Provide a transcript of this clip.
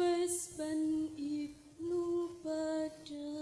Vespen Ibnu Badan